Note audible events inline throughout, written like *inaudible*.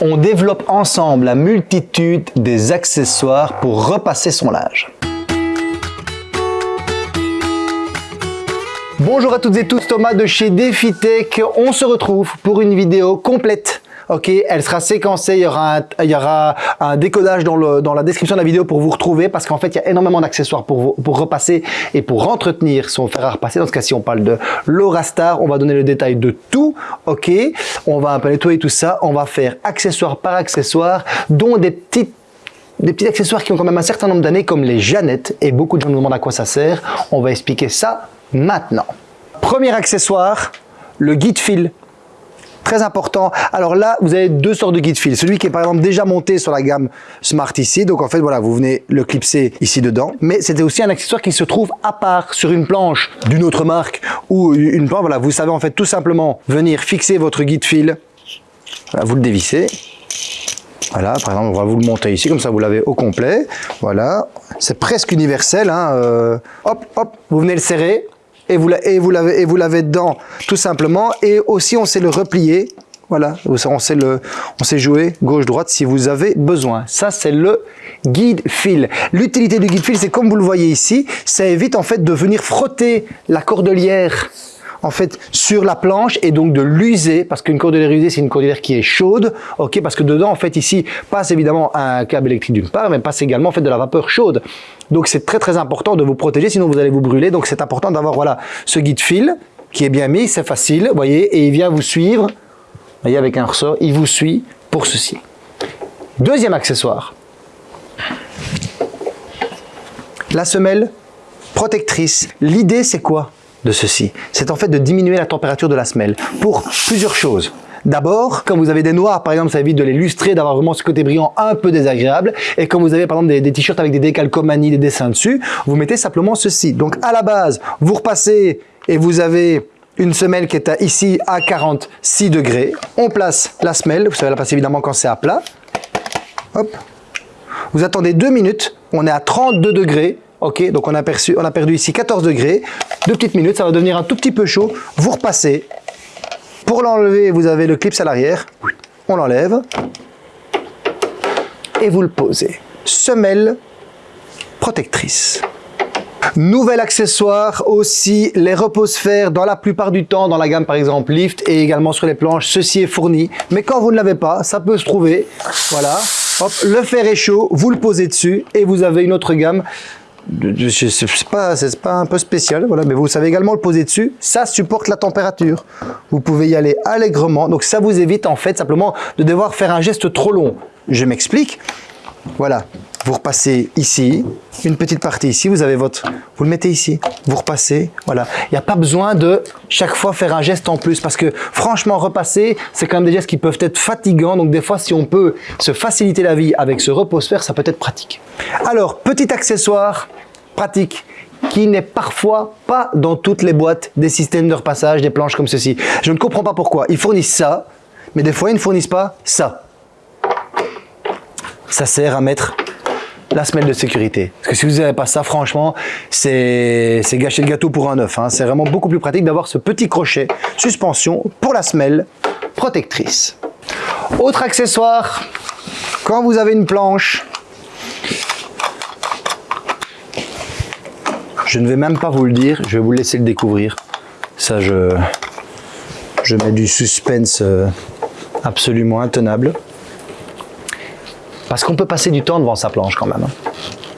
on développe ensemble la multitude des accessoires pour repasser son linge. Bonjour à toutes et tous, Thomas de chez DefiTech. On se retrouve pour une vidéo complète ok, elle sera séquencée, il y aura un, décodage dans, la description de la vidéo pour vous retrouver parce qu'en fait, il y a énormément d'accessoires pour, repasser et pour entretenir son fer à repasser. Dans ce cas-ci, on parle de l'Aurastar, on va donner le détail de tout, ok, on va un peu nettoyer tout ça, on va faire accessoire par accessoire, dont des petits accessoires qui ont quand même un certain nombre d'années comme les Jeannettes et beaucoup de gens nous demandent à quoi ça sert. On va expliquer ça maintenant. Premier accessoire, le guide fil très important. Alors là, vous avez deux sortes de guide fil. Celui qui est par exemple déjà monté sur la gamme Smart ici. Donc en fait, voilà, vous venez le clipser ici dedans. Mais c'était aussi un accessoire qui se trouve à part sur une planche d'une autre marque ou une planche. Voilà, vous savez en fait tout simplement venir fixer votre guide fil. vous le dévissez. Voilà, par exemple, on va vous le monter ici, comme ça vous l'avez au complet. Voilà, c'est presque universel. Hein, euh, hop, hop, vous venez le serrer et vous, l'avez et vous l'avez dedans tout simplement. Et aussi on sait le replier. Voilà, on sait, le, on sait jouer gauche-droite si vous avez besoin. Ça, c'est le guide fil. L'utilité du guide fil, c'est comme vous le voyez ici, ça évite en fait de venir frotter la cordelière en fait sur la planche et donc de l'user parce qu'une cordelière usée c'est une cordelière qui est chaude ok parce que dedans en fait ici passe évidemment un câble électrique d'une part mais passe également en fait de la vapeur chaude. Donc c'est très très important de vous protéger sinon vous allez vous brûler. Donc c'est important d'avoir voilà ce guide fil qui est bien mis c'est facile voyez et il vient vous suivre. Voyez avec un ressort il vous suit pour ceci. Deuxième accessoire. La semelle protectrice. L'idée c'est quoi? De ceci, c'est en fait de diminuer la température de la semelle pour plusieurs choses. D'abord, quand vous avez des noirs, par exemple, ça évite de les lustrer, d'avoir vraiment ce côté brillant un peu désagréable. Et quand vous avez par exemple des, t-shirts avec des décalcomanies, des dessins dessus, vous mettez simplement ceci. Donc à la base, vous repassez et vous avez une semelle qui est ici à 46 degrés. On place la semelle, vous savez la passer évidemment quand c'est à plat. Hop. Vous attendez deux minutes, on est à 32 degrés. Ok, donc on a, perçu, on a perdu ici 14 degrés. Deux petites minutes, ça va devenir un tout petit peu chaud. Vous repassez. Pour l'enlever, vous avez le clip à l'arrière. On l'enlève. Et vous le posez. Semelle protectrice. Nouvel accessoire aussi, les repose-fer dans la plupart du temps dans la gamme par exemple Lift et également sur les planches, ceci est fourni. Mais quand vous ne l'avez pas, ça peut se trouver. Voilà, hop, le fer est chaud, vous le posez dessus et vous avez une autre gamme c'est pas, pas un peu spécial, voilà, mais vous savez également le poser dessus, ça supporte la température. Vous pouvez y aller allègrement, donc ça vous évite en fait simplement de devoir faire un geste trop long. Je m'explique, voilà, vous repassez ici, une petite partie ici, vous avez votre, vous le mettez ici, vous repassez, voilà. Il n'y a pas besoin de chaque fois faire un geste en plus parce que franchement repasser, c'est quand même des gestes qui peuvent être fatigants. Donc des fois, si on peut se faciliter la vie avec ce repose-faire, ça peut être pratique. Alors, petit accessoire pratique qui n'est parfois pas dans toutes les boîtes des systèmes de repassage, des planches comme ceci. Je ne comprends pas pourquoi. Ils fournissent ça, mais des fois, ils ne fournissent pas ça. Ça sert à mettre la semelle de sécurité. Parce que si vous n'avez pas ça, franchement, c'est gâcher le gâteau pour un œuf. Hein. C'est vraiment beaucoup plus pratique d'avoir ce petit crochet suspension pour la semelle protectrice. Autre accessoire, quand vous avez une planche, je ne vais même pas vous le dire, je vais vous laisser le découvrir. Ça, je, je mets du suspense euh, absolument intenable. Parce qu'on peut passer du temps devant sa planche quand même.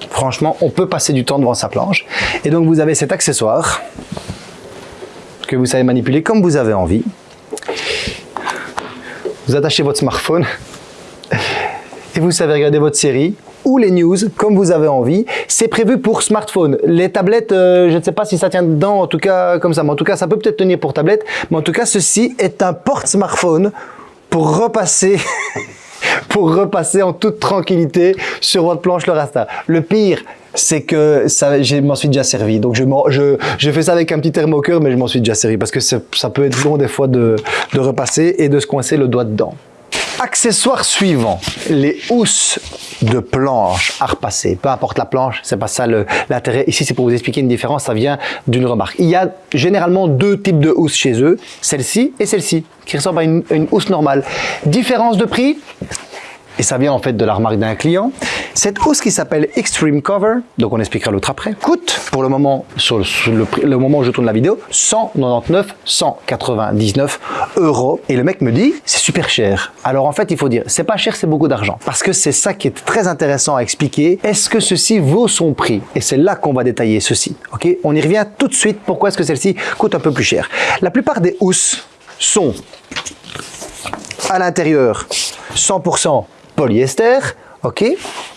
Franchement, on peut passer du temps devant sa planche. Et donc vous avez cet accessoire que vous savez manipuler comme vous avez envie. Vous attachez votre smartphone et vous savez regarder votre série ou les news comme vous avez envie. C'est prévu pour smartphone. Les tablettes, euh, je ne sais pas si ça tient dedans, en tout cas comme ça, mais en tout cas ça peut peut-être tenir pour tablette. Mais en tout cas, ceci est un porte-smartphone pour repasser *laughs* pour repasser en toute tranquillité sur votre planche le rasta. Le pire, c'est que ça, je m'en suis déjà servi. Donc je, je, fais ça avec un petit thermocœur, mais je m'en suis déjà servi parce que ça peut être long des fois de, de repasser et de se coincer le doigt dedans. Accessoire suivant, les housses de planche à repasser. Peu importe la planche, c'est pas ça l'intérêt. Ici, c'est pour vous expliquer une différence, ça vient d'une remarque. Il y a généralement deux types de housses chez eux, celle-ci et celle-ci, qui ressemblent à une, une housse normale. Différence de prix, et ça vient en fait de la remarque d'un client. Cette housse qui s'appelle Extreme Cover, donc on expliquera l'autre après, coûte pour le moment, sur le, moment où je tourne la vidéo, 199, 199 euros. Et le mec me dit, c'est super cher. Alors en fait, il faut dire, c'est pas cher, c'est beaucoup d'argent. Parce que c'est ça qui est très intéressant à expliquer. Est-ce que ceci vaut son prix? Et c'est là qu'on va détailler ceci. Ok? On y revient tout de suite. Pourquoi est-ce que celle-ci coûte un peu plus cher? La plupart des housses sont à l'intérieur 100% polyester, ok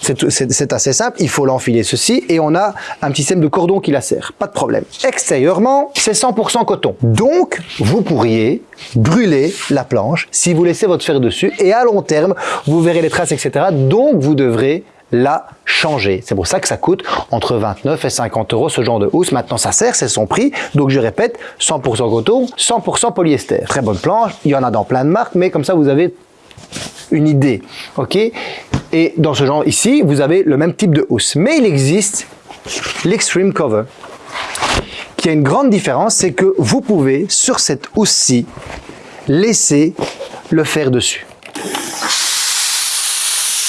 C'est assez simple, il faut l'enfiler ceci et on a un petit système de cordon qui la serre, pas de problème. Extérieurement, c'est 100% coton. Donc, vous pourriez brûler la planche si vous laissez votre fer dessus et à long terme, vous verrez les traces, etc. Donc, vous devrez la changer. C'est pour ça que ça coûte entre 29 et 50 euros ce genre de housse. Maintenant, ça sert, c'est son prix. Donc, je répète, 100% coton, 100% polyester. Très bonne planche, il y en a dans plein de marques, mais comme ça, vous avez une idée. ok? Et dans ce genre ici, vous avez le même type de housse. Mais il existe l'extreme cover qui a une grande différence, c'est que vous pouvez, sur cette housse-ci, laisser le fer dessus.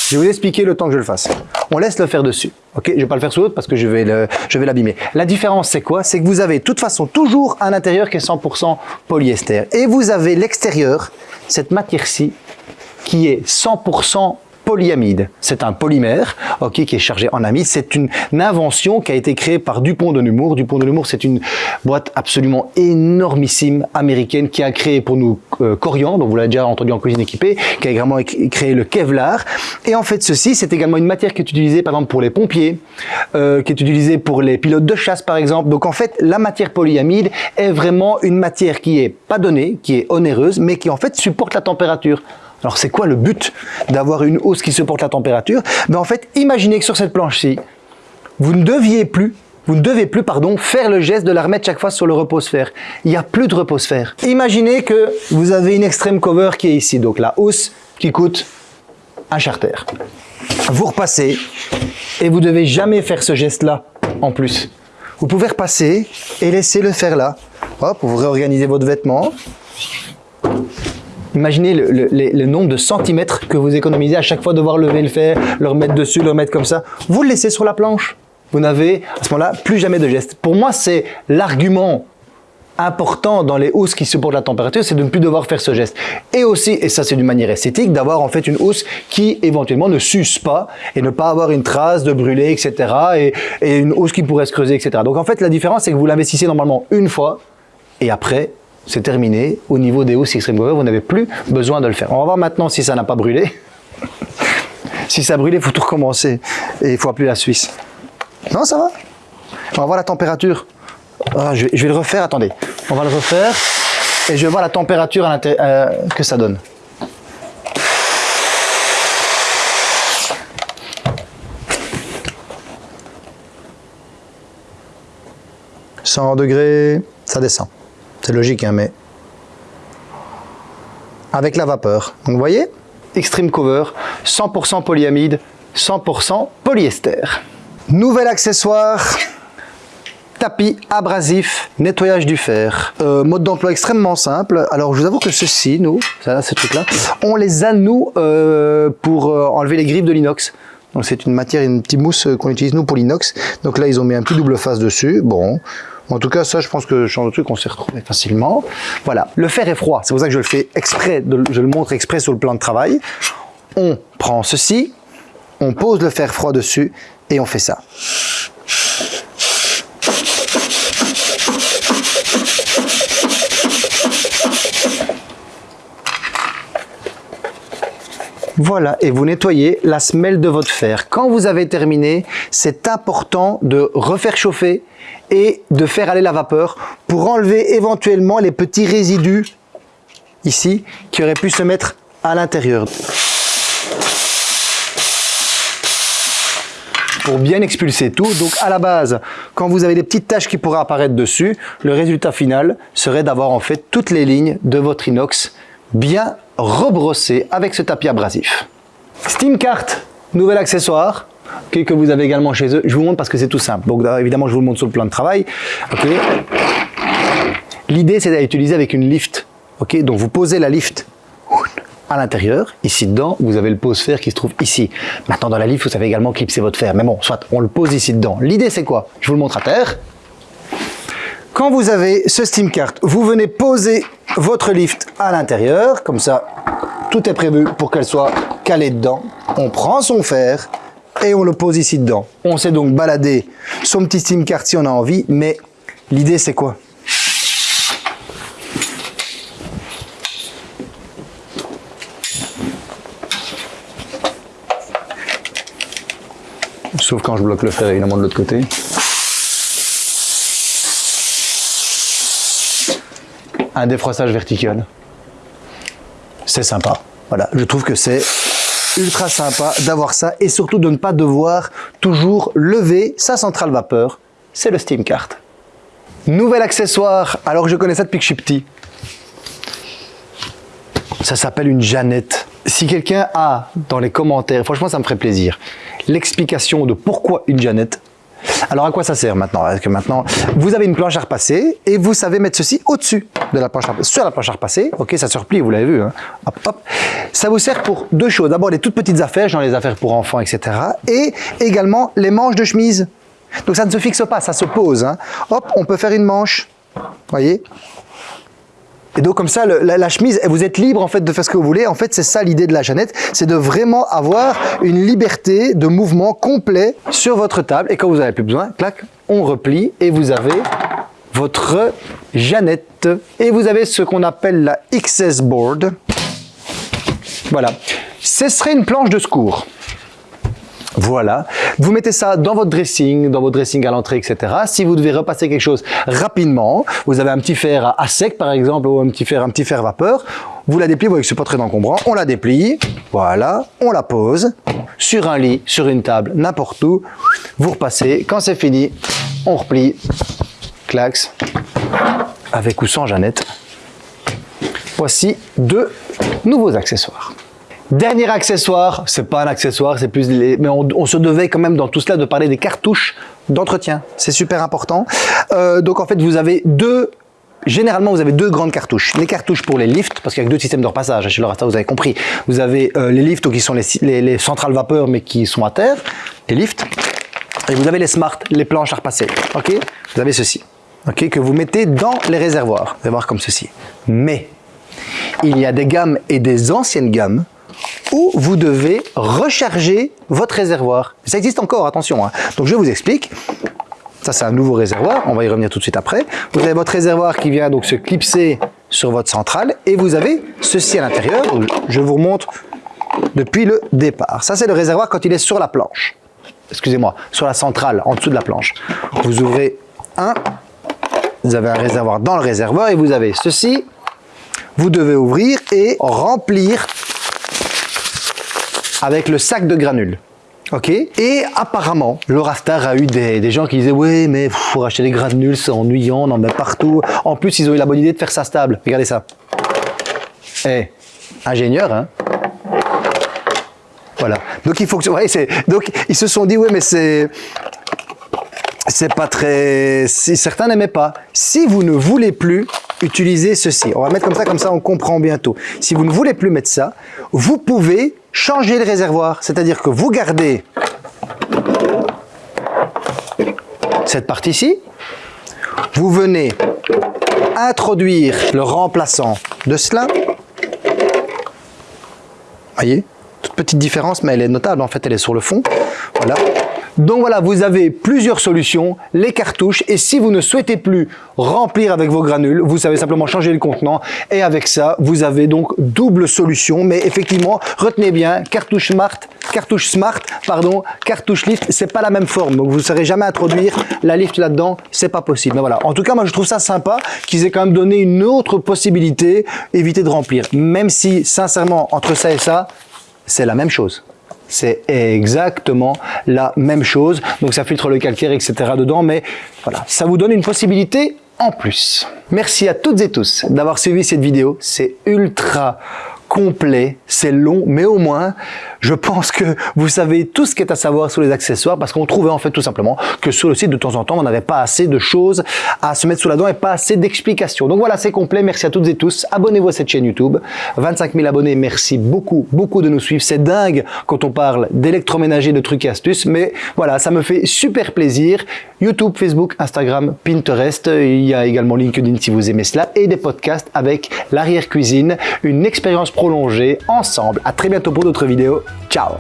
Je vais vous expliquer le temps que je le fasse. On laisse le fer dessus. Ok, je vais pas le faire sur l'autre parce que je vais l'abîmer. La différence, c'est quoi? C'est que vous avez de toute façon toujours un intérieur qui est 100% polyester. Et vous avez l'extérieur, cette matière-ci, qui est 100% polyamide. C'est un polymère ok, qui est chargé en amide. C'est une, invention qui a été créée par Dupont de Nemours. Dupont de Nemours, c'est une boîte absolument énormissime américaine qui a créé pour nous euh, Corian, dont vous l'avez déjà entendu en cuisine équipée, qui a également créé le Kevlar. Et en fait, ceci, c'est également une matière qui est utilisée par exemple pour les pompiers, euh, qui est utilisée pour les pilotes de chasse par exemple. Donc en fait, la matière polyamide est vraiment une matière qui est pas donnée, qui est onéreuse, mais qui en fait supporte la température. Alors c'est quoi le but d'avoir une hausse qui supporte la température? Ben, En fait, imaginez que sur cette planche-ci, vous ne deviez plus vous ne devez plus pardon, faire le geste de la remettre chaque fois sur le repose-fer. Il n'y a plus de repose-fer. Imaginez que vous avez une extreme cover qui est ici, donc la hausse qui coûte un charter. Vous repassez et vous devez jamais faire ce geste-là en plus. Vous pouvez repasser et laisser le faire là. Hop, vous réorganisez votre vêtement. Imaginez le, nombre de centimètres que vous économisez à chaque fois devoir lever le fer, le remettre dessus, le remettre comme ça. Vous le laissez sur la planche. Vous n'avez à ce moment-là plus jamais de geste. Pour moi, c'est l'argument important dans les housses qui supportent la température, c'est de ne plus devoir faire ce geste. Et aussi, et ça c'est d'une manière esthétique, d'avoir en fait une housse qui éventuellement ne s'use pas et ne pas avoir une trace de brûlé, etc. Et, et une housse qui pourrait se creuser, etc. Donc en fait, la différence, c'est que vous l'investissez normalement une fois et après, c'est terminé. Au niveau des hausses Extreme Cover, vous n'avez plus besoin de le faire. On va voir maintenant si ça n'a pas brûlé. *laughs* si ça a brûlé, il faut tout recommencer. Et il faut appeler la Suisse. Non, ça va On va voir la température. Ah, je, vais, le refaire, attendez. On va le refaire. Et je vais voir la température euh, que ça donne. « 100 degrés, ça descend. C'est logique, hein, mais avec la vapeur. Donc vous voyez, Extreme Cover, 100% polyamide, 100% polyester. Nouvel accessoire, tapis abrasif, nettoyage du fer. Euh, mode d'emploi extrêmement simple. Alors je vous avoue que ceci, nous, ça, ces trucs-là, on les a nous euh, pour euh, enlever les griffes de l'inox. Donc c'est une matière, une petite mousse qu'on utilise nous pour l'inox. Donc là ils ont mis un petit double face dessus. Bon, en tout cas, ça, je pense que genre de truc, on s'est retrouvé facilement. Voilà. Le fer est froid. C'est pour ça que je le fais exprès, je le montre exprès sur le plan de travail. On prend ceci, on pose le fer froid dessus et on fait ça. Voilà, et vous nettoyez la semelle de votre fer. Quand vous avez terminé, c'est important de refaire chauffer et de faire aller la vapeur pour enlever éventuellement les petits résidus ici qui auraient pu se mettre à l'intérieur. pour bien expulser tout. Donc à la base, quand vous avez des petites taches qui pourraient apparaître dessus, le résultat final serait d'avoir en fait toutes les lignes de votre inox bien rebrossé avec ce tapis abrasif. Steam Cart, nouvel accessoire que vous avez également chez eux. Je vous montre parce que c'est tout simple. Donc évidemment, je vous le montre sur le plan de travail. L'idée, c'est d'utiliser avec une lift. Ok, donc vous posez la lift à l'intérieur. Ici dedans, vous avez le pose fer qui se trouve ici. Maintenant, dans la lift, vous savez également clipser votre fer. Mais bon, soit on le pose ici dedans. L'idée, c'est quoi? Je vous le montre à terre. Quand vous avez ce Steam Cart, vous venez poser votre lift à l'intérieur. Comme ça, tout est prévu pour qu'elle soit calée dedans. On prend son fer et on le pose ici dedans. On sait donc balader son petit Steam Cart si on a envie, mais l'idée, c'est quoi? Sauf quand je bloque le fer évidemment de l'autre côté. Un défroissage vertical. C'est sympa. Voilà, je trouve que c'est ultra sympa d'avoir ça et surtout de ne pas devoir toujours lever sa centrale vapeur. C'est le Steam Cart. Nouvel accessoire, alors je connais ça depuis que je suis petit. Ça s'appelle une Jeannette. Si quelqu'un a dans les commentaires, franchement ça me ferait plaisir, l'explication de pourquoi une Jeannette. Alors à quoi ça sert maintenant? Parce que maintenant, vous avez une planche à repasser et vous savez mettre ceci au-dessus de la planche à repasser, sur la planche à repasser. Ok, ça se replie, vous l'avez vu. Hein. Hop. Ça vous sert pour deux choses. D'abord les toutes petites affaires, genre les affaires pour enfants, etc. Et également les manches de chemise. Donc ça ne se fixe pas, ça se pose. Hein. Hop, on peut faire une manche. Voyez? Et donc comme ça, la, chemise, vous êtes libre en fait de faire ce que vous voulez. En fait, c'est ça l'idée de la Jeannette, c'est de vraiment avoir une liberté de mouvement complet sur votre table. Et quand vous n'avez plus besoin, clac, on replie et vous avez votre Jeannette. Et vous avez ce qu'on appelle la XS Board. Voilà. Ce serait une planche de secours. Voilà, vous mettez ça dans votre dressing, dans votre dressing à l'entrée, etc. Si vous devez repasser quelque chose rapidement, vous avez un petit fer à sec par exemple, ou un petit fer, un petit fer vapeur, vous la dépliez, vous voyez que c'est pas très encombrant, on la déplie, voilà, on la pose sur un lit, sur une table, n'importe où, vous repassez, quand c'est fini, on replie, clax, avec ou sans Jeannette. Voici deux nouveaux accessoires. Dernier accessoire, c'est pas un accessoire, c'est plus mais on, se devait quand même dans tout cela de parler des cartouches d'entretien. C'est super important. Euh, donc en fait, vous avez deux Généralement, vous avez deux grandes cartouches. Les cartouches pour les lifts, parce qu'il y a deux systèmes de repassage. Chez Lorata, vous avez compris. Vous avez euh, les lifts qui sont les, les, centrales vapeur, mais qui sont à terre, les lifts. Et vous avez les smart, les planches à repasser. Ok? Vous avez ceci. Ok? Que vous mettez dans les réservoirs. Vous allez voir comme ceci. Mais il y a des gammes et des anciennes gammes où vous devez recharger votre réservoir. Ça existe encore, attention. Hein. Donc je vous explique. Ça, c'est un nouveau réservoir. On va y revenir tout de suite après. Vous avez votre réservoir qui vient donc se clipser sur votre centrale et vous avez ceci à l'intérieur. Je vous remonte depuis le départ. Ça, c'est le réservoir quand il est sur la planche. Excusez-moi, sur la centrale, en dessous de la planche. Vous ouvrez un, vous avez un réservoir dans le réservoir et vous avez ceci. Vous devez ouvrir et remplir avec le sac de granules. Ok? Et apparemment, le Rastar a eu des, gens qui disaient « Oui, mais pour acheter des granules, c'est ennuyant, on en met partout. » En plus, ils ont eu la bonne idée de faire ça stable. Regardez ça. Eh, ingénieur, hein? Voilà. Donc, il faut que... Ouais, donc, ils se sont dit « Oui, mais c'est... » c'est pas très... Si certains n'aimaient pas. Si vous ne voulez plus utiliser ceci, on va mettre comme ça, comme ça on comprend bientôt. Si vous ne voulez plus mettre ça, vous pouvez changer le réservoir. C'est-à-dire que vous gardez cette partie-ci, vous venez introduire le remplaçant de cela. Voyez Toute petite différence, mais elle est notable, en fait, elle est sur le fond. Voilà. Donc voilà, vous avez plusieurs solutions, les cartouches, et si vous ne souhaitez plus remplir avec vos granules, vous savez simplement changer le contenant, et avec ça, vous avez donc double solution, mais effectivement, retenez bien, cartouche Smart, cartouche Smart, pardon, cartouche Lift, c'est pas la même forme, donc vous ne saurez jamais introduire la Lift là-dedans, c'est pas possible. Mais voilà, en tout cas, moi je trouve ça sympa qu'ils aient quand même donné une autre possibilité, éviter de remplir, même si, sincèrement, entre ça et ça, c'est la même chose. C'est exactement la même chose. Donc ça filtre le calcaire, etc. dedans. Mais voilà, ça vous donne une possibilité en plus. Merci à toutes et tous d'avoir suivi cette vidéo. C'est ultra complet, c'est long, mais au moins, je pense que vous savez tout ce qui est à savoir sur les accessoires parce qu'on trouvait en fait tout simplement que sur le site de temps en temps, on n'avait pas assez de choses à se mettre sous la dent et pas assez d'explications. Donc voilà, c'est complet. Merci à toutes et tous. Abonnez-vous à cette chaîne YouTube. 25 000 abonnés, merci beaucoup, beaucoup de nous suivre. C'est dingue quand on parle d'électroménager, de trucs et astuces, mais voilà, ça me fait super plaisir. YouTube, Facebook, Instagram, Pinterest. Il y a également LinkedIn si vous aimez cela et des podcasts avec l'arrière-cuisine, une expérience prolongée ensemble. À très bientôt pour d'autres vidéos. Ciao!